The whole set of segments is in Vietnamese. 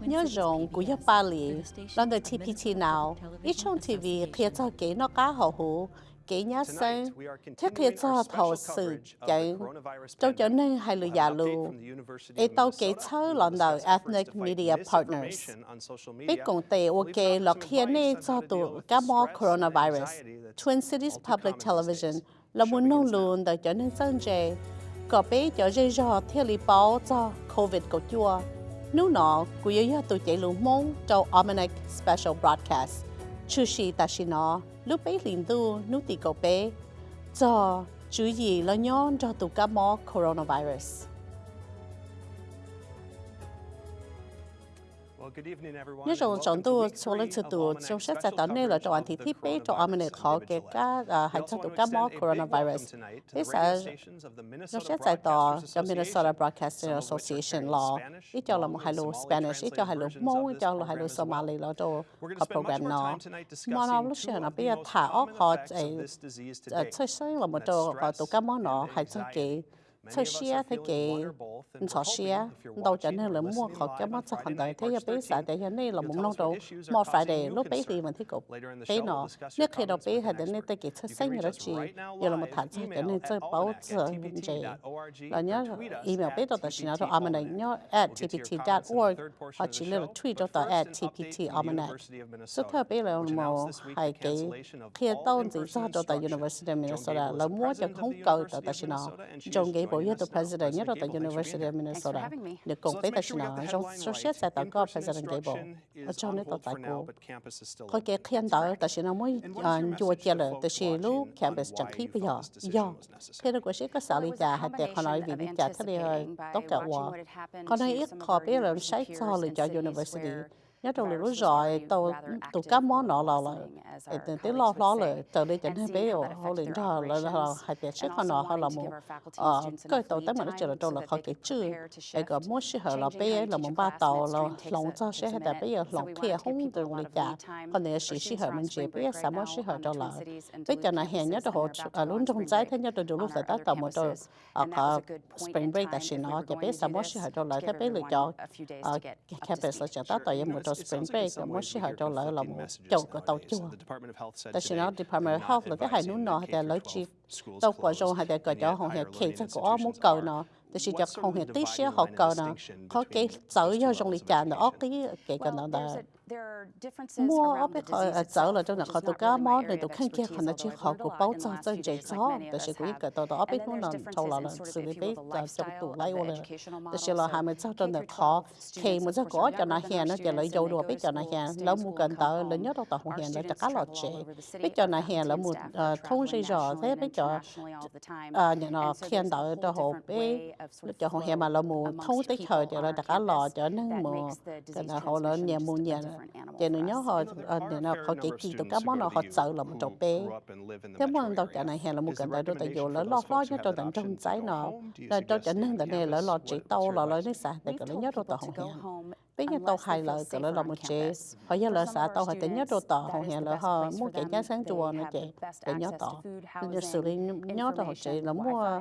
nhớ rộng của giúp ba lì lần đầu TPT nào ít trong TV khi cho kỹ nó cá hậu hữu kỹ nhá sinh thiết khi cho thầu sự chạy trong trở nên hay lừa giả lưu ấy tàu kỹ chơi lần đầu ethnic media partners. biết cùng tệ ok là khi này cho tụ cá mò coronavirus. Twin Cities Public Television là muốn nông luôn để trở nên dân dễ có bé cho dây dò theo lý báo cho COVID của chua nếu nó cũng yếu tụ chạy lưu mong cho Almanac Special Broadcast. Chú sĩ ta sĩ nó lúc bé liền tu lúc tì cầu bé. Cho, chú gì là nhon cho tụ cá mò coronavirus? nhớ rằng chọn tu số lượng sự tu trong sách giải tán này là trong thì thiết bị trong âm này khó cái cá hay cho tụ cá mò coronavirus. thế sẽ trong sách giải tán trong Minnesota Broadcasting Association law. Ít cho là một hai lô Spanish ít cho hai lô Mông ít cho là hai lô Somali là cho có program nó mà nó lúc xưa nó bây giờ thả óc họ ấy chơi chơi là một chỗ họ tụ cá mò nó hay cho cái sơ xia thế kì sọ xia đầu cho nên là mua họ cái mắt sắc hành đời thế giờ bé xã để cho nên là muốn nông đồ mua phải để lúc bé thì mình thích cục bé nó. nếu khi đầu bé hay đến nên tới kì xuất sinh rồi chị. giờ là một tháng cho nên chơi bảo trợ gì là nhớ email bé đó là nó đó amana nhớ at tpt.org họ chỉ là tweet đó là at tpt amana số theo bé là một hai cái khi tao chỉ cho đó là University of Minnesota là mua cho không cầu đó là nó trong cái bộ yếu president nhất tại University of Minnesota. Được cùng với tài nào trong số xét sẽ tạo có president cái bộ ở trong nước tại cô có cái khiên đó tại sao nó mới chùa chia là tại sao lúc campus chẳng khí bây giờ. do khi đó có sẽ có xử lý trả hay để họ nói vì đi trả thế này tốt cả hòa còn đây ít họ biết là sai cho lựa chọn university nhớ trong lúc rồi tàu tàu cá món nọ là là tới lo lo là từ đây chẳng hay bé ở họ liền cho là là hai bé trước họ nọ họ là một ờ cái tàu tới mà nó chờ là đâu là họ cái chữ cái cái mỗi sự họ là bé là một ba tàu là lòng cho sẽ hay là bé ở lòng kia không được lấy cả. còn nếu sự sự họ mình chỉ bé sao mỗi sự họ đâu là bây giờ này hiện nhớ họ ở luôn trong trái thế nhớ đồ lúc phải tới tàu một đồ ở spring break tại xin nó cái bé sao mỗi sự họ đâu là thế bé lựa chọn ở campus là chờ tới tàu một đồ spring break là mỗi sự họ đâu là là một chỗ của tàu chua tại sao nó Department of Health là cái hai núi nọ hay là lấy chief tàu quả rong hay là cái cho họ hay kể cho có một cầu nọ. Thì chỉ cho không hiện tí xíu họ cầu nọ. có cái sở do trong lịch trả nó cái cái cái nó là mua ở bên họ ở chỗ là trong là họ tụ cá mó này tụ khăn kia họ là chỉ họ của bao cho cho dễ cho tại sự quý cả tàu đó bên nó là tàu là xử lý bé là trong tụ lấy ô là tại sự là hai mươi sáu trong là họ khi một giấc có cho nó hẹn nó chỉ lấy dầu đồ biết cho nó hẹn lỡ mua cần tờ lớn nhất tàu không hẹn là cho cá lọt trẻ biết cho nó hẹn là một à, thôn dây rõ thế biết cho à, nhà nó khen tờ cho họ bé cho họ hẹn mà là một thôn tích hợp cho nó cá lọt cho nên mà cái là họ là nhà mua nhà cho nên nhớ họ để nó họ chỉ kỳ tụi các món nó họ sợ là một chỗ bé thế mà đâu cả này hè là một cái đại đô tại dù lỡ lo lo cho tụi tận trong trái nó là cho cho nên tại này lỡ lo chỉ tàu là lỡ nước sạch để cái nhớ tụi tụi họ bây giờ tàu hai lời cái là một chế họ giờ là xã tàu hay nhớ đồ tàu họ hiện là họ mua cái giá sáng chùa nó chế để nhớ tàu giờ xử lý nhớ tàu chế là mua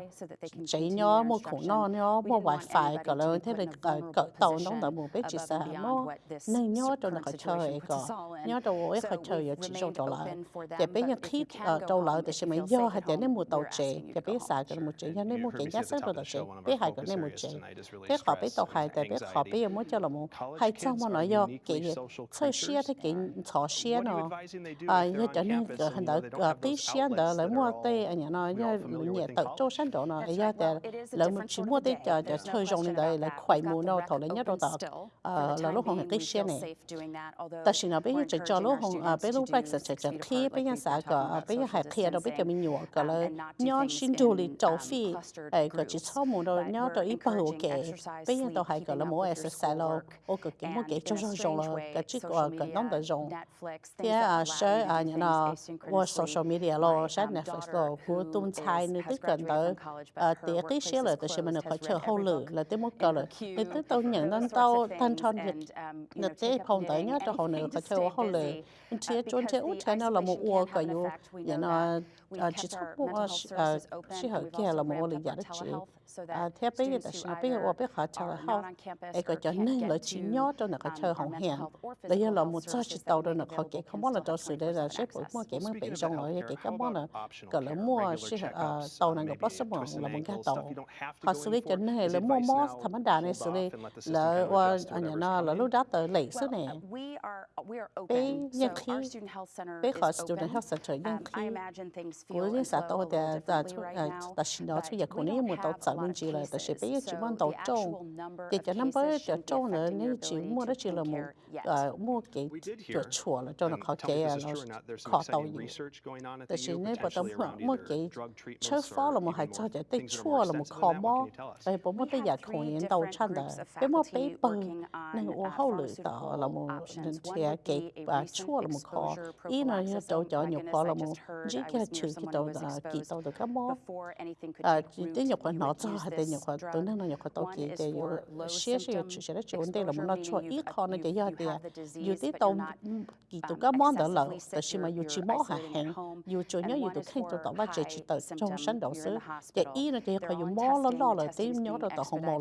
chế nhớ mua khủng nó nhớ mua wifi cái là thế là cái tàu nó là một cái chỉ xã mua nên nhớ cho nó phải chơi cái nhớ đồ ấy phải chơi ở chỉ trong tàu lại giờ bây giờ khi tàu lại thì sẽ mấy do hay để nên mua tàu chế giờ bây giờ cái một chế nên mua cái giá sáng đồ tàu chế bây hai cái nên một chế thế họ bây tàu hai tại bây họ bây giờ mua cho là một hay trong mà nói do cái chơi xe thì cái trò xe nó à như cho nên cái hình đó cái xe đó lấy mua tê anh nhớ như nhẹ tự cho sản đó nó ấy là lấy một chỉ mua tê cho cho chơi rong này là khỏe mua nó thầu lấy nhất đó tạo à là lúc hồng cái xe này ta chỉ nói bây giờ chỉ cho lúc hồng à bây lúc bách sẽ chỉ khi bây giờ sao cái bây giờ hay khi đó bây giờ mình nhủ cái là nhớ xin đồ li trâu phi ấy cái chỉ cho mua đó nhớ đó ít bao cái bây giờ đó hay cái là mua exercise lo mua cái cho rồi rồi là cái chỉ có cái nông đời rồi thì à sẽ à như là qua social media lo sẽ Netflix lo của tung chai nữa tức gần tới. à tiệc cái xe là từ mình phải chờ hậu lử là tới một cái là thì tức tao nhận đến tao thanh tròn việc là thế không tới nhá cho hậu nữa phải chờ hậu lử chỉ chọn chế út thế nào là một uo cái yêu như là chỉ thắp mua chỉ hỏi kia là một lý giải đó chị à theo bây giờ là bây giờ bây giờ chờ hậu ấy cái cho nên là chỉ nhớ cho nó cái chờ hậu hẹn giờ là một số chỉ tàu đó nó khó cái không muốn là cho sự đây là sẽ mua cái mới bị trong rồi cái cái món là cái là mua sẽ tàu này có possible là một cái tàu. họ xử lý cho nên là mua món thầm đà này xử lý là qua anh nó là lúc đó tới lấy số này bây giờ khi bây giờ student health center nhưng khi của những xã tàu thì là là xin đó chứ giờ cũng nếu một tàu chạy mình chỉ là tại sẽ giờ chỉ muốn tàu trâu thì cho năm tới cho trâu nữa nếu chỉ mua đó chỉ là một mua cái chỗ chùa là cho nó khó cái nó khó tàu gì tại vì nếu bắt đầu mua cái chơi phó là một hai cho để tới chùa là một khó mò vậy bố mua tới giờ không yên tàu chăn đó cái mua bé bự nên ô hậu lử tàu là một thì cái chùa là một khó ý nó như tàu cho nhiều khó là một chỉ cái chữ cái tàu là kỳ tàu được cái mò à chỉ tới nhiều khó nó cho hay tới nhiều khó tới nên nó nhiều khó tàu kỳ để share share chữ sẽ chịu vấn đề là một nó cho ý khó nó để giờ thì à, dù tí tông kỳ tụ các món đó lỡ tại sao mà dù chỉ mỏ hạ hẹn dù cho nhớ dù tụ khen tụ tỏ ba trẻ chỉ tờ trong sân đầu xứ để ý nó thì khỏi dù mỏ lo lo là tí nhớ rồi tỏ không mỏ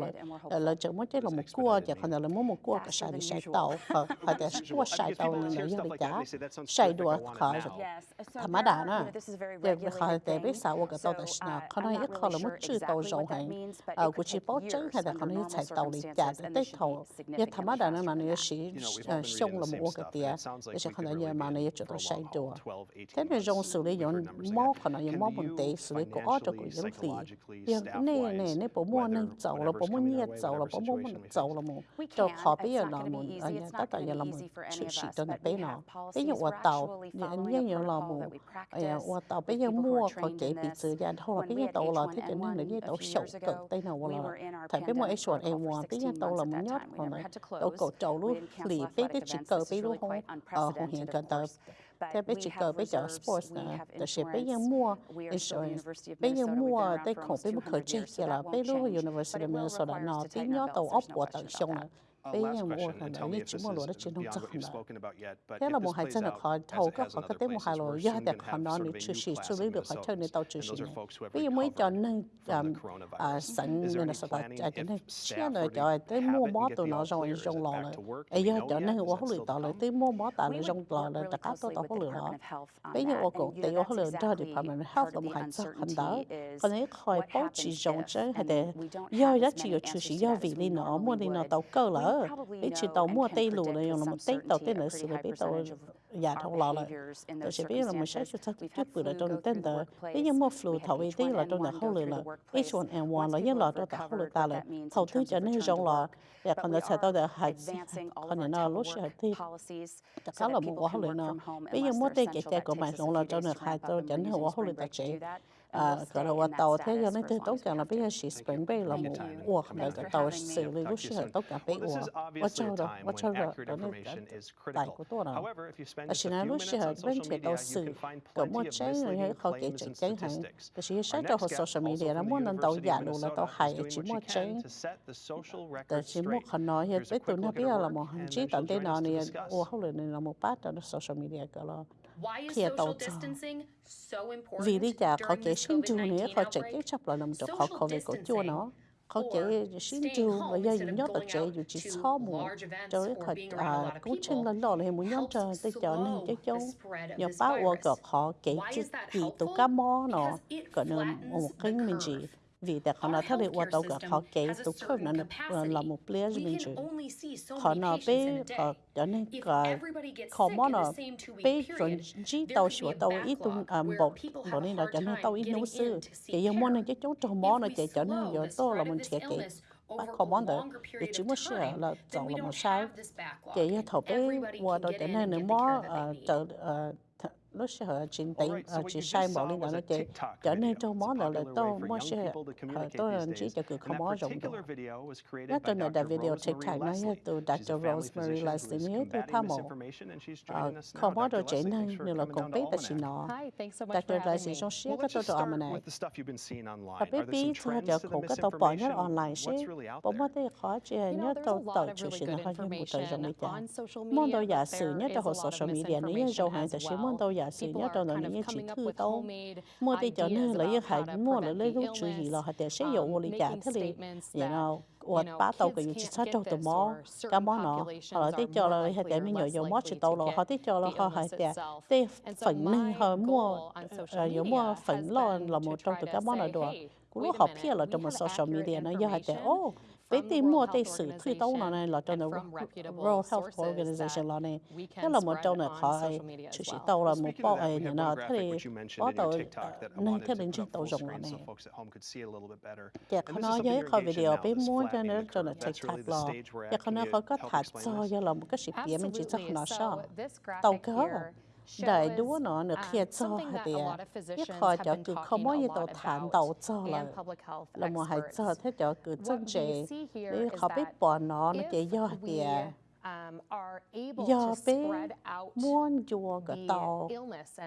là là chẳng muốn chế là một cua chả còn là muốn một cua cả sai bị sai tàu hoặc hoặc là cua sai tàu nữa như bị cả sai đùa khỏi rồi thà má đà nó để khỏi để biết sao cái tàu tại sao khó nói ít khó là muốn chữ tàu rộng hẹn của chỉ bảo chứng hay là khó nói chạy tàu đi chả tới tàu trả để tới thầu nhưng thầm á đà nữa mà nó chỉ xong là một cái tia để cho khán giả mà này cho tôi say đùa. thế nên trong xử lý những mỏ khán giả những mỏ vấn đề xử lý có cho cái những gì những này này này bộ mua nên giàu là bộ mua nhiệt giàu là bộ mua giàu là một cho họ bây giờ là một anh tất cả là một sự sự cho nó bé nó bây giờ ở tàu những những những là một ở tàu bây giờ mua có cái bị sự gian thôi bây giờ tàu là thế cho nên là cái tàu sầu cực tay nào là thấy cái mua H1 A1 bây giờ tàu là một nhát còn này tàu cổ trâu luôn lì bây giờ chỉ cờ bây luôn không ở không hiện gần tới thế bây chỉ cờ bây giờ sports nèแต่是bây giờ mua insurance bây giờ mua tới không bây giờ khởi chơi kia là bây lúc University of Minnesota nó bây giờ tàu ốc của tàu xong nè Bây giờ mua thành là như chỉ mua lúa đó chỉ nông dân nè thế là một hai chân là khó thầu các khó cái tế một hai lúa giờ để khó nó để chữ sĩ xử lý được khó chơi để tàu chữ sĩ này bây giờ mới cho nên à sẵn nên là sao ta cho nên chia rồi cho tới mua bó tụi nó rồi trong lò rồi bây giờ cho nên quá lười tàu lại tới mua bó tàu lại trong lò lại tất cả tôi tàu có lười đó bây giờ ở cổ tỷ ở lười cho department health là một hai chân hành đó còn nếu khỏi báo chỉ trong chơi hay để do giá trị của chữ sĩ do vì lý nó mua lý nó tàu cơ lỡ bây chỉ tàu mua tây lù này là một tây tàu nữa xử lý bây tàu nhà thông lò lại tôi sẽ biết là một số chút thật chút bữa là trong tên tờ bây giờ mua flu thầu y tế là trong là không lừa là H1N1 là những lò trong là không lừa ta là thầu thứ cho nên trong lò để còn nó sẽ tao để hại còn nó lúc sẽ thì tất cả là một quá lừa nó bây giờ mua tây cái cái của bạn trong là trong là hại tao cho nên quá lừa ta chế à cái là tàu thế cho nên tôi tốt cả là bây giờ chỉ spring bay là một uổng là cái tàu xử lý lúc sẽ tốt cả bay uổng và cho đó và cho đó đó nên tại của tôi nào. À chỉ nói lúc sẽ bên chế tàu xử có một chế rồi hay khó kể chế chế hàng cái chỉ sẽ cho họ social media là muốn nên tàu giả luôn là tàu hay chỉ một chế tại chỉ một khả nói hiện bây tôi nói bây giờ là một hành chỉ tận đây nào này uổng không là là một bát trong social media cái là kia tàu vì lý do họ kể sinh trù nữa họ chạy cái chấp là nằm trong khó về cổ chua nó. Kể sinh trù và giờ dùng nhớ là chạy dù chỉ xó mùa cho cái họ à cũng chân lên đó là muốn nhóm cho tới cho nên cái châu nhờ bác qua gặp họ kể chỉ tụ cá mò nó còn một cái mình chỉ vì đặc họ nó thay đổi hoạt động của họ kể tổ chức nó là một player mình chứ họ nó bé họ cho nên cả họ món nó bé chuẩn chỉ tàu sửa tàu ít tung bộ bộ nên là cho nên tàu ít nấu sư kể giờ món này cái chỗ trò món này kể cho nên giờ tôi là mình sẽ kể. bắt có món đó để chúng mới sửa là chọn là một sai kể giờ thầu bé qua đó đến nên nữa món trở lúc sẽ ở trên tay ở chỉ sai bỏ lên đó nó chỉ trở nên trong món đó là tôi mua sẽ ở tôi là chỉ cho cứ không món rộng đó nó trên là video TikTok nó như từ Dr. Rosemary Leslie nếu tôi tham mộ. không món đồ chỉ nên như là cũng biết là chỉ nó Dr. Leslie trong xí cái tôi đồ mà này và biết biết cho cho cũng cái tôi bỏ nhớ online xí bỏ mất thì khó chỉ nhớ tôi tự chịu sự nó hơi như một thời gian này món đồ giả sử nhất cho hồ social media nếu như dầu hàng thì sẽ món đồ giả sử nhất cho nó nếu chỉ thư đâu mua đi cho nên lấy hay mua lấy lấy lúc chú ý là hay để sử dụng một lý giả thế thì you know 我把到嘅要切出做到么，咁么咯，后来啲做啦，系点样又又么切到咯，后啲做啦，后系点啲粉呢，后么诶有么粉咯，落冇做到咁么嚟到，嗰啲学片啦，做冇 social media 呢，又系点哦。 với tìm mua tây sử thuy tấu nó này là trong là World Health Organization là này, thế là một trong này khó ai chủ sĩ tàu là một bao ai nữa nó thế thì có tàu nên thế đến chúng tàu rộng là này. Dạ, khó nói với khó video với muốn cho nên cho là TikTok là, dạ khó nói họ có thả cho, dạ là một cái sự kiện mình chỉ cho nó sao, tàu cơ. 到個。đại đua nó được kia cho hạt địa nhất khỏi cho cứ không có gì đầu thản đầu cho là là một hạt cho thế cho cứ chân chế để họ biết bỏ nó nó chỉ do hạt địa do bé muốn chùa cái tàu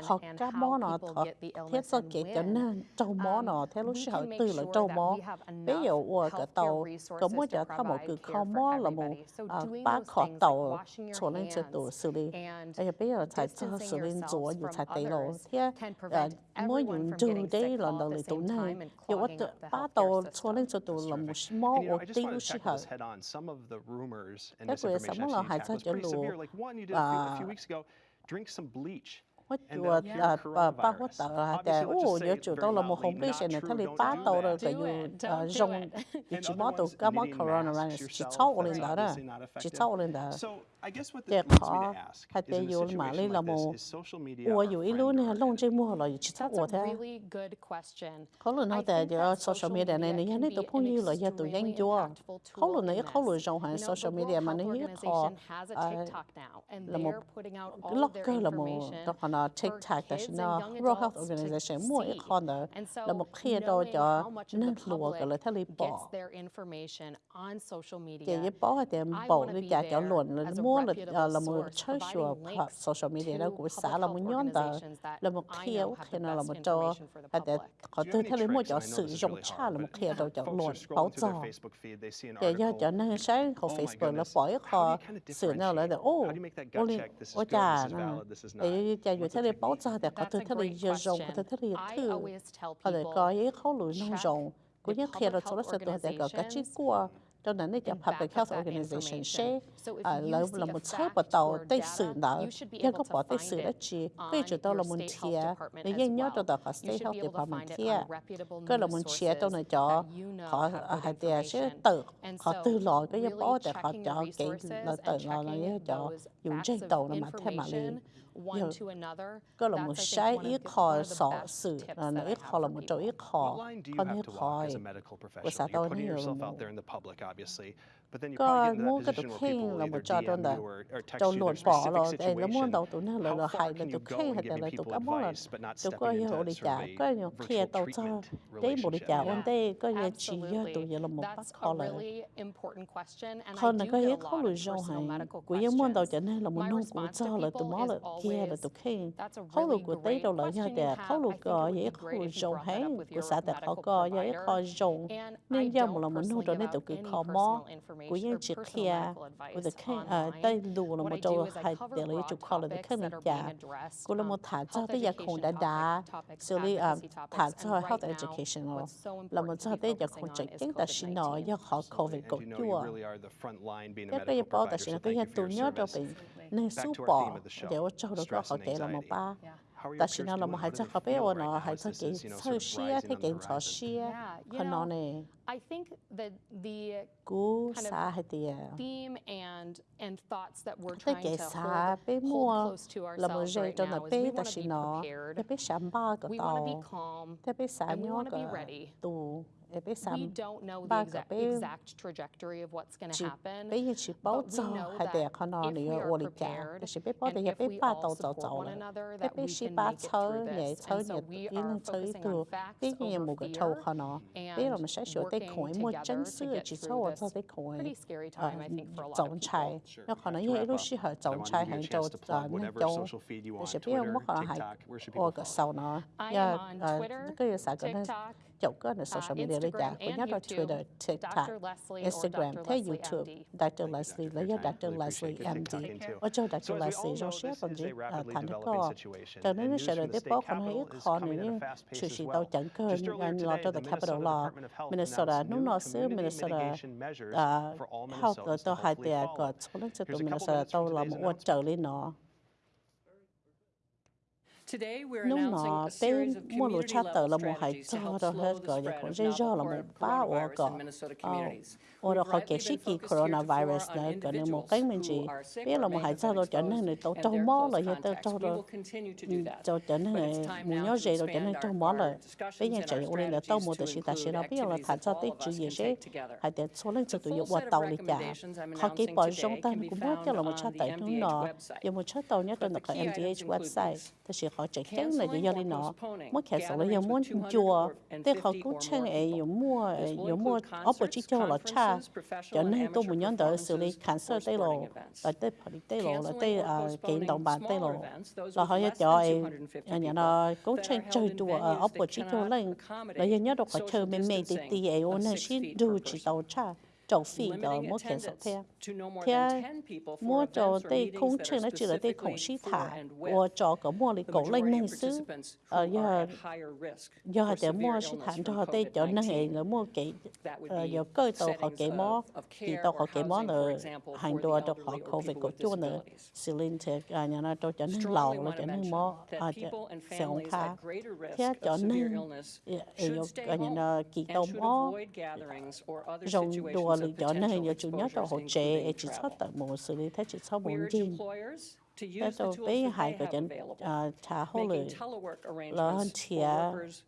học các món nó thật thế sao kể cho nên trâu món nó thế lúc sau từ là trâu món bé giờ ua cái tàu có muốn cho thao một cái không món là một ba khó tàu cho nên sẽ tổ xử lý. bây giờ bây giờ phải cho xử lý chúa như phải tây lộ thế mỗi dùng từ đấy là đầu lấy tụ này. giờ ba tàu cho nên sẽ tổ là một small or tiêu sĩ hở cái của sống là hai mất chùa là ba mất tờ là để ô nhớ chủ đâu là một hôm đi sẽ này thay ba tàu rồi cái yêu rong chỉ mất tụ cái mất coronavirus chỉ cháu lên đó. đó chỉ cháu lên đó để khó hay để yêu mà lên là một ủa yêu ít luôn này lông trên mua là chỉ cháu ủa thế. khó luôn nó để cho social media này này này tụ phong yêu là giờ tụ nhanh chua khó luôn này khó luôn rong hàng social media mà này khó là một blogger là một đó là TikTok đó là World Health Organization mua ít khó nữa là một khi đó cho nên lùa cái là thay li bỏ cái bỏ thì bỏ cái giá cho luận là mua là là một chơi sure social media đó của xã là một nhóm đó là một khi ở khi nào là một cho hay để có từ thay li mua cho sử dụng cha là một khi đó cho luận bảo trợ để cho cho nên sáng của Facebook là bỏ khó sử nào là để ô ô li ô cha để cho dù thay li bảo trợ để có từ thay li giờ dùng có từ thay li thư có để có những khâu lùi nông dùng cũng như khi đó chúng ta sẽ để có cái chi của cho nên cái public health organization sẽ à là là một chế bắt đầu tây sử đó nhưng có bỏ tây sử đó chỉ bây giờ đâu là một chia để dân nhớ cho đó có state health department kia. cái là một chia cho nên cho họ hay để sẽ tự họ tự lo cái bỏ để họ cho cái là tự lo là cho dùng trên tàu là mà thêm mà liền có là một sai ít khó sọ sự. là nó ít khó là một chỗ ít khó. Còn ít khó của xã tàu này là một có mua cái tụ khen là một trò trong đó trong luận bỏ rồi để nó mua đầu tụ nó là là hay là tụ khen hay là tụ cá món là tụ có nhiều đi trả có nhiều kia tàu cho đấy một đi trả ổn đây có nhiều chỉ do tụ giờ là một bắt khó là hơn là có hết khó lùi rau hay của những mua đầu cho nên là một nông của cho là tụ món là kia là tụ khen khó lùi của tây đầu lợi nhau để khó lùi có dễ khó lùi rau hay của xã tại khó có dễ khó rau nên do một là một nông cho nên tụ cứ khó mó của những chiếc kia. của the king ở đây lù là một chỗ hay để lấy chụp khó là the king là giả của là một thả cho tới giờ không đã đá xử lý thả cho health education là một chỗ tới giờ không chạy chính ta xin nói do họ covid cộng chua. cái cái bao ta xin cái hiện tụ nhớ cho bệnh nên su bỏ để cho được họ kể là một ba ta chỉ nói là một hai chắc bé ôn nó hai sơ xia thế cái sơ xia còn nó này I think that the cú xa hay tiề theme and and thoughts that we're trying cái to xa hold, bé hold mua close to là một ourselves right cho nó now is bé we ta want to chỉ be nó prepared. thế bé sắm ba cái We want to be tàu calm. and we be cái ready biết xăm ba cái biết chỉ biết hiện chỉ bao giờ hay để con nó này ở lịch cả để chỉ biết bao giờ hiện biết ba đầu tàu tàu này biết biết chỉ ba chơi nhảy chơi nhảy yên chơi từ biết nhiều một cái tàu con nó biết là mình sẽ sửa tay khỏi một chân sửa chỉ sau ở tay khỏi ờ tổng chạy nó còn nói như lúc xưa họ tổng chạy hàng châu ờ nên châu để chỉ biết một cái hay ở cái sau nó? Nhờ cái gì sao cái dạo cơ ở social media đấy dạ của nhất là Twitter, TikTok, Instagram, thế YouTube, Dr. Leslie lấy Dr. Leslie MD, và cho Dr. Leslie rồi sẽ còn gì thành được có, cho nên sẽ được tiếp bóc còn hay khó nên chủ sĩ tàu chẳng cơ nên lo cho the capital law Minnesota nó nó xứ Minnesota how the tàu hai tiền có số lượng tàu Minnesota tàu là một trợ lý nó Lúc nọ, tới mua lũ cha tờ là một hải cho đó hết gọi là cũng dây do là một ba ổ gọ. Ổ đó khỏi kể sĩ kỳ coronavirus nữa, gọi là một cái mình chỉ biết là một hải cho đó trở nên là tổ trâu mó là hiện tại trâu ừ, đó. Cho trở nên là mù nhó dây đó trở nên trâu mó là. Bây giờ chạy ổ lên là tao một tờ sĩ ta sĩ đó biết là thả cho tới chữ gì sẽ hải để số lên sự tụ dụng qua tàu đi cả. Khỏi kể bỏ rong ta cũng biết cho là một cha tờ nữa, nọ. Giờ một cha tàu nhất là cái MDH website, ta sẽ họ chỉ chắc là do đi nó mỗi khi sau này muốn chùa thế họ cũng chơi ấy có mua có mua opportunity là cha cho nên tôi muốn nhận được xử lý cancer tây lộ tại tây phải tây lộ là tây à, kiện động bản tây lộ. là họ sẽ cho ấy nhà nó cũng chơi chơi chùa à, opportunity lên. Là nhớ được họ chơi mấy mấy thì tí ấy ôn là xin đủ chỉ tàu cha 种肺的摩天手贴，贴摩着对空乘呢，只了对空西塔，我找个摩里狗类能是，呃，要要对摩西塔，就对就那个个摩给，呃，有个到好给摩，几到好给摩呢，很多都好口味够多呢，是令这啊，伢那都叫那老了，叫那摩啊，叫小卡，贴叫那，呃，有啊，伢那几到摩，容多。lý do này giờ chủ nhất là hỗ trợ chỉ cho tận một xử lý thế chỉ cho bốn tin tại tôi với hai cái chân trả hỗ lửa là hơn chia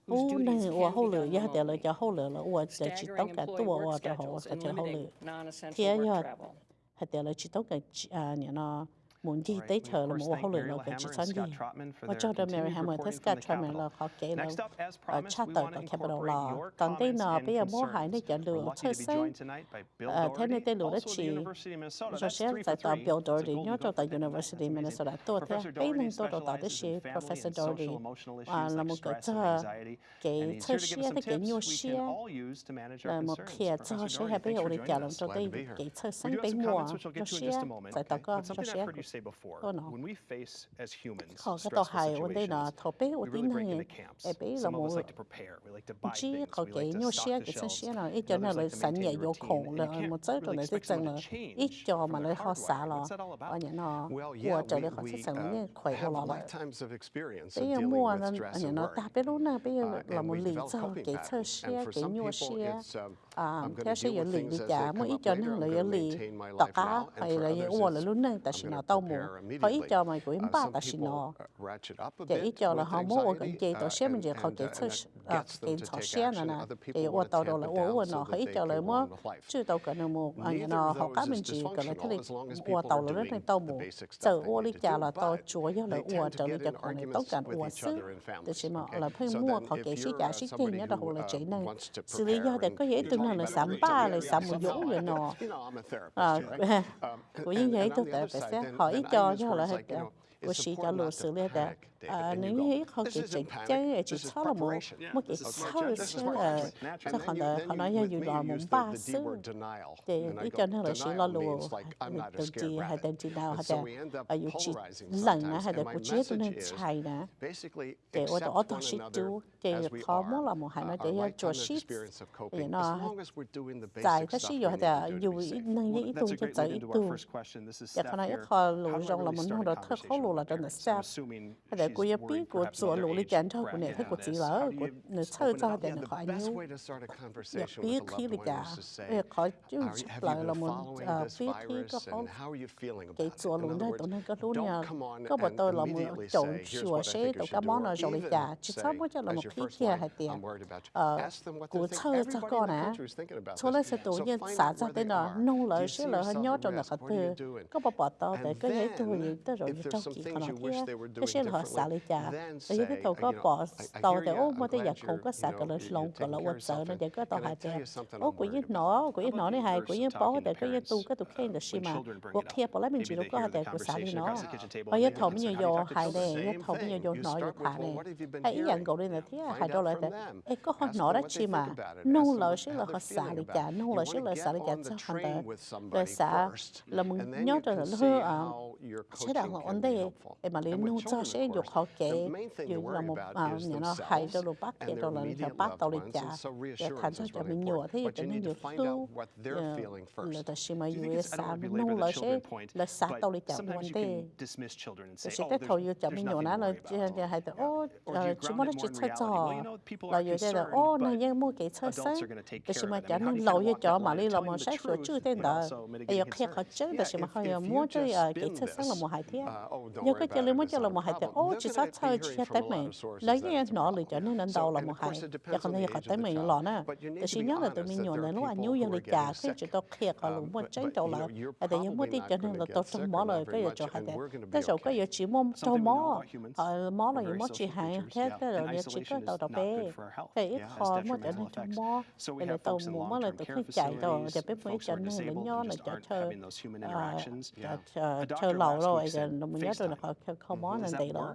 u này u hỗ lửa giờ để là cho hỗ lửa là u sẽ chỉ tóc cả tua cho hỗ sẽ cho hỗ lửa thế giờ hạt để là chỉ tóc cả à, nhà nó muốn gì tới chờ là một hậu lửa lâu về chút sáng gì. Và cho đợi Mary Hammer tất cả cho Mary là khó kể là ở cha tờ của Capitol Law. Ờ, Còn tên nọ bây giờ mua hải nơi chợ lửa chơi sáng. Thế này, tên lửa đó chỉ cho sẽ tại tòa Bill Doherty nhớ cho tại University Minnesota. Tôi thấy ấy nên tôi đào tạo tới sĩ Professor Doherty à, là một cái thơ cái thơ sĩ tới cái nhiều sĩ là một kia thơ sĩ hay bây giờ để trả lòng cho tên cái thơ sáng bên mùa cho sĩ tại tòa có cho sĩ còn cái tàu hài ở đây là thầu bé ở đây này, ở bé là một chỉ có cái nhiều xe cái xe xe là ít cho nó là sẵn nhẹ vô khổng là một số rồi này thích rằng là ít cho mà nó họ xả là ở nhà nó của trở lại họ thích rằng là khỏe hơn là lại bây giờ mua là ở nhà nó ta biết luôn là bây giờ là một lý do cái xe xe cái nhiều xe xiaoyali li cha mỗi i cho nang le li ta cá hay là ye wo le lun nang ta nó tao mo ho i cho mày ko im ba ta shino ja i cho la ha mo wo kan che to she mình je kho ke tsu a ke tsu she nè, na ye wo tao do la wo wo no ho i cho le mo chu tao ka na mo an họ cá mình chỉ ji là la thali wo tao le nang tao mo tsu wo li cha là tao chuo yo le wo tao li cha ko ne tao kan wo su de shi ma la phai mo kho ke shi cha shi te ne da ho la che nang si li ya de ko ye important lùa not xử to lý đã panic, David. à And nếu you như go, ý họ "This kể isn't chính panic, chân chỉ this is cho là một preparation." một cái This is sau smart judgment. sẽ This is là cho họ then you- là họ nói như dù là you một ba sư thì ý cho nên là sĩ lo "Denial lùa. means like, I'm not a đầu scared tiên hay rabbit." tên chỉ And hay là up ở dù chỉ lần sometimes. hay là my của chế tôi nên chạy Basically, thì tô one sĩ another chú thì khó muốn là một hai nói để cho ship. thì nó as long as we're doing the tại basic thế stuff sĩ we dù need là to do to dù be safe. năng Well, ý that's tôi a cho great chạy lead into tu của yếu bí của sổ lũ lý chán cho của nền thức của chỉ lỡ của nền sơ cho để nền khỏi nhu yếu bí khi lý cả yếu khỏi chứ chút lại là ờ, một bí khi có khó cái sổ lũ này tụi nên có lũ nhà có bộ tôi là một chỗ sửa xe tụi các món là rồi lý cả chứ sao mới cho là một khi kia hay tiền? Ờ, của sơ cho con à số lấy sẽ tụi nhân xã ra tên là nông lợi sẽ lợi hơn nhớ trong nền khỏi tư có bộ bỏ tôi để cái giấy tôi rồi tới rồi trong kỳ còn kia cái sẽ là xã lý cha. Tại vì cái tàu có bỏ tàu tại ô mà tới giờ không có xã cả lớn lông cả lớn quật sợ nó giờ có tàu hai cha. ô của những nó của những nó này hay của những bỏ tại có những tu cái tụ khen được xí mà của kia bỏ lại mình chỉ lúc có tại của xã lý nó. ở giờ thầu nhiều hai này, đây những thầu nhiều vô nó được thả này hay ý dạng cậu đây là thế hai đâu lại thế, ấy có họ nó đó chi mà nông lợi sẽ là họ xã lý cha nông lợi sẽ là xã lý cha sao hành tại rồi xã là mình nhớ trở lại hơn à sẽ là họ ổn đây em mà lấy nông cho sẽ được họ kể dù là một nhà nó hay cho đồ bắt kể cho là cho bắt tàu lịch trả. để thành ra cho mình nhỏ thế cho mình nhỏ tu là ta xem mà dù là sao nung là sẽ là sa tàu lịch trả một thế tôi sẽ tới thầu cho mình nhỏ nó là hay là ô chúng nó chỉ chơi trò. là dù thế là ô này nhưng mua cái chơi sớm tôi xem mà chả nên lâu như cho mà đi là mà sẽ rồi chữa tên đó ai giờ khi họ chơi tôi xem mà họ mua chơi cái chơi sớm là một hai thiên nhưng cái chơi lên mua chơi là một hai thiên ô التجسات تجيها تمين لا ينت نالي جن نن دولة مهاي يخن هي قد تمين لانا تشين يلا تمين يلا لو أن يو يلا جا كي جتو كي قالوا مو جن دولة هذا يوم تي جن لا تطلع مالا كي جو هذا تشو كي يجي مم تو ما مالا يوم تي هاي هذا لو يجي كي تو دبي كي خا مو جن تو ما إلى تو مو مالا تو كي جاي تو دبي مو جن هلا نيا لا جا chờ chờ lâu rồi giờ mình nhớ rồi là họ come on and they đó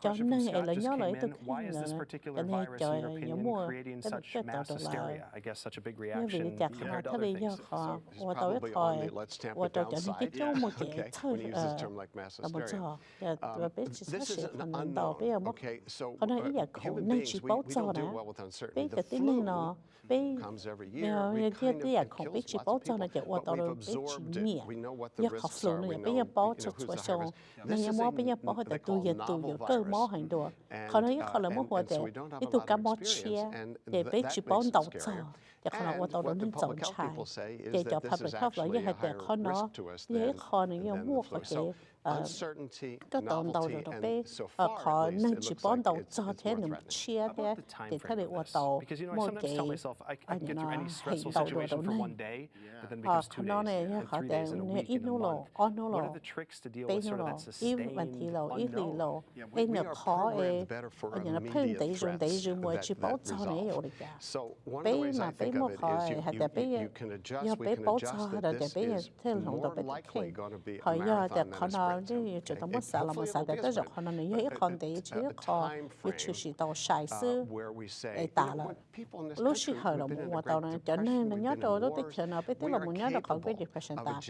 cho nâng hệ là nhớ lợi thực hiện là cái này trời là nhớ mua cái bậc cái tạo được lại nhưng vì nó chặt họ thay vì do họ Hoa tôi ít thôi Hoa tôi chọn những cái chỗ một cái thôi là một chỗ và biết chỉ xác sẽ thành nền tàu bây giờ mất còn nói ý là khổ nên chỉ báo cho đó biết cái tiếng nâng nó Vâng. Ờ, à, biết nhưng thiên tí à không biết chỉ bố cho nó chỉ qua tàu rồi biết chỉ nhẹ nhớ học phụ nữa biết nhớ bố cho cho cho nên nhớ mua biết nhớ bố để tu giờ tu giờ cơ mua hành đồ. Còn nói khó là mua hoa để ít tu cả mua chia để biết chỉ bố đầu cho 약하라고 떠오르는 정찰 계좌 public health 이해 때 커너 이해 커는 요 무엇하게 các tổng đầu được bé khó nên chỉ bán đầu cho thế nên chia bé để thế để đầu một cái anh nó hình đầu đồ đầu này. họ nó này họ để nên ít nô lộ on nô lộ bé nô ít thì lộ ít lì khó anh nó phân tế dùng tế dùng mua chỉ bảo cho này rồi cả bé mà bé đó it- mất sợ là hopefully mất it sợ will để be a tới giờ sprint. họ nó nghĩ But ít a- con a- để a- chỉ a khó time vì chủ frame, sĩ tàu sai uh, sư where we say, để tả là when people in this lúc xí country hồi who've là been in mua a tàu great này cho nên nó nhớ đồ đó wars, chờ nó we tức là muốn nhớ được khỏi cái depression ta.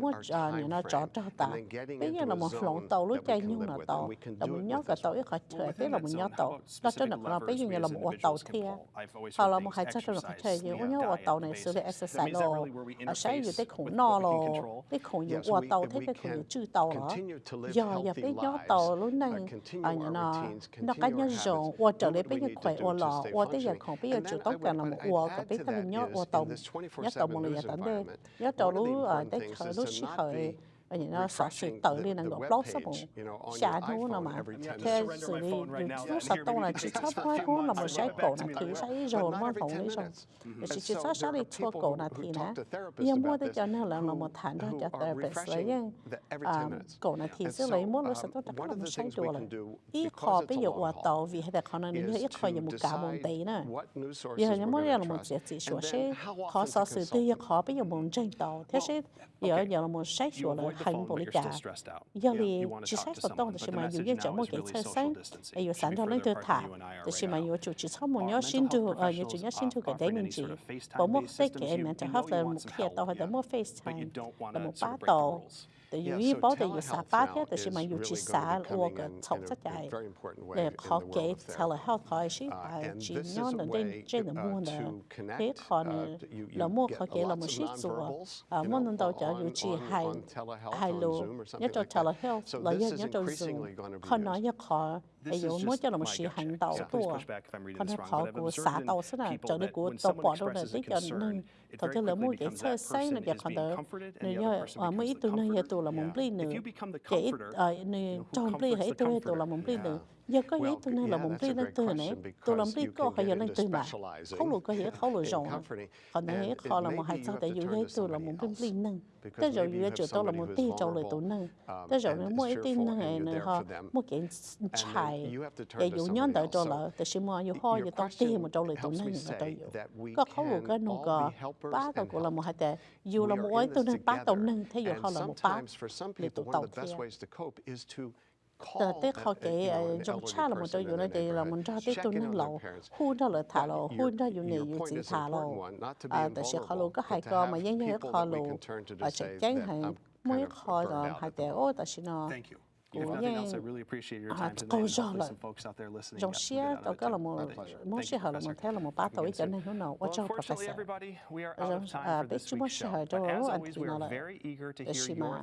muốn chờ như nó chọn cho ta. bây giờ là một lòng tàu lúc chạy live là tàu là muốn nhớ cái tàu ít khỏi within biết là muốn nhớ tàu đó cho nó nó bây giờ là một tàu always họ là một hai là exercise, thể những ở diet, tàu này xử lý basics. I exercise mean, is that đồ really where we ở sáng giờ interface tới khủng with no what we can lo control? tới khủng những Yes, qua we- tàu if thế we cái khủng can những chư tàu đó continue to live giờ giờ healthy bây giờ lives, tàu lúc uh, này continue ở our nhà nó routines, nó continue cá our nhân habits, rộng qua trở do lại what bây we giờ need to khỏe do ô to lọ stay qua tới giờ functioning. còn bây giờ And chủ then tóc I cả là would- một I'd ua add có biết to là that nhớ is ua in tàu this 24/7 nhớ tàu một news lần tận đây environment, nhớ tàu one of the lú ở important đây things khởi is lúc to xí not khởi be ở những nó sợ sự tự đi năng web blog sắp you know, on xả nó là iPhone mà every 10 thế right now. lúc Yeah, sắp tông là you chỉ can sắp take this for a hai few hôm là một sai back cổ là thì sai rồi mà 10 lý rồi chỉ chỉ sao there đi thua cổ là thì talk nè giờ mua tới cho nên là who- một thằng đó cho therapist lấy refreshing dân the every 10 minutes. cổ là thì sẽ so, lấy mua lúc tất one cả of một the sai đồ we là can do, ít because khó it's bây a giờ qua tàu vì hay là khó nó is ít khó to giờ một cả một tí nè what news sources giờ những món là một trust, chỉ sửa sẽ khó to sự tư them. khó bây giờ muốn tranh tàu thế sẽ giờ giờ là một sai You sửa là avoid the hành phone, bộ but lý you're cả still stressed out. giờ Yeah, li you want to chỉ talk sách to có someone, tông but thì the mà dù message như cho now mỗi is cái really chơi social sáng distancing. ai dù Should sáng be đó lên further tôi apart thả than you and I are thì right khi mà now. dù chủ chỉ sau một Are nhớ mental xin health tu ở như chủ professionals nhớ xin tu cái offering đấy any mình chỉ sort of FaceTime bộ một based but FaceTime you don't want là to một sort bá of break the tàu rules. từ Yeah, dù so bảo từ dù xả telehealth thế từ khi is mà dù really chỉ going to xả be ô coming cái in thầu in a- rất in a dài very important way để in khó the world cái of therapy. telehealth telehealth, hai on lô Zoom or nhớ something cho like that. telehealth So là is nhớ cho increasingly Zoom gonna be khó nói used. nhớ khó This ai is dù mới just cho là một my sự gut hành check. đầu So please tua push back if I'm reading còn this nó wrong, khó but I've của observed xả in tàu sẽ là people cho đi that của when tàu someone bỏ tí cho nên trong giờ có ý tu nơi là bli a lên từ này tụ làm you có hay get lên từ mà. không lù có hiểu không lù in rộng còn nói hết khó là một hai sao tại dù to tụ là bli else. bli nâng tới rồi chịu have tôi là một tí vulnerable, tụ nâng um, tới rồi nếu mỗi tin fearful này nữa họ một cái chài để somebody nhón trâu So lợ tại sao mà dù dù tao question tiền một lại tụ helps nâng là that we có khẩu lù can cái nụ helpers ba and của là một hai tệ dù là một ấy tôi nên ba together, nâng thế and họ là một ba để tụ tàu of tờ a- khó know, an trong cha là một này the thì là một tê check tôi nâng lầu hun đó là thả lầu hun đó dù này chỉ is thả lầu à tại sao khó invulnerable, có hai but to co mà như people khó just chạy say chán hay mới khó rồi hai tệ ô tại sao nó Appreciate your à, câu and do là some folks out there listening dòng xe it cái là một Thank xe hở là một thế là một again cho soon. nên nào Well, quá cho professor time à, this chú show. hỏi But cho as anh thì nó là để xí mà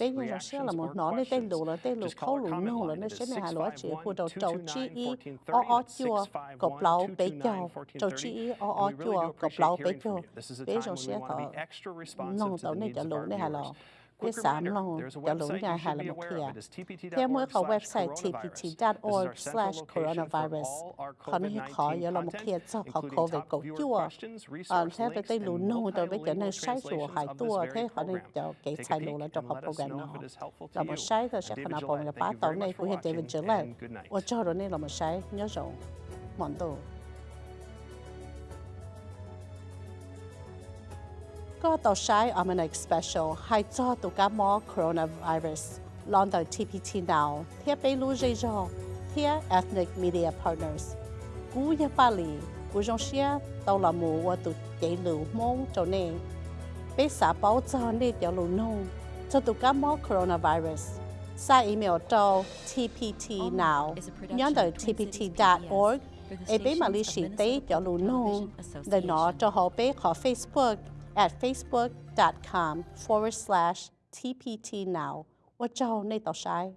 bé như dòng xe là một nó nên tên lù là tên lù khâu lù nô là sẽ is này hà lúa chỉ hù đầu trâu chi 651-229-1430. o o chua cọc lâu bé trâu 651-229-1430. chi ý o o chua cọc appreciate lâu bé hearing chào from you. This is a bé time dòng when we xe want to thọ be extra responsive nông to tàu the này needs trả of lù our này hà lò viewers. bé Quick sám reminder, lông there's a trả lù website nhà you hà should là be một aware kia of. It is theo mới tpt.org khẩu slash website coronavirus. This is tpt.org our central slash location for coronavirus all our còn nó khó COVID-19 giờ là một kia content, cho họ including Sai thế cho sai trong sai ba cho sai có tàu sai Almanac Special. Hay cho tụ cá mò coronavirus. Lon tàu TPT now thiết bê lưu dây dò thiết Ethnic Media Partners. Cú ya Bali cú dòng xe tàu là mù và tụ chạy lưu mong cho nên bê xã báo cho nên tiểu lưu nông cho tụ cá mò coronavirus. Sa email cho tpt now nhớ tờ tpt.org e bế mà lý sĩ tế cho lưu nông để nó cho họ bế khỏi Facebook at facebook.com forward slash tpt now 我找你到晒。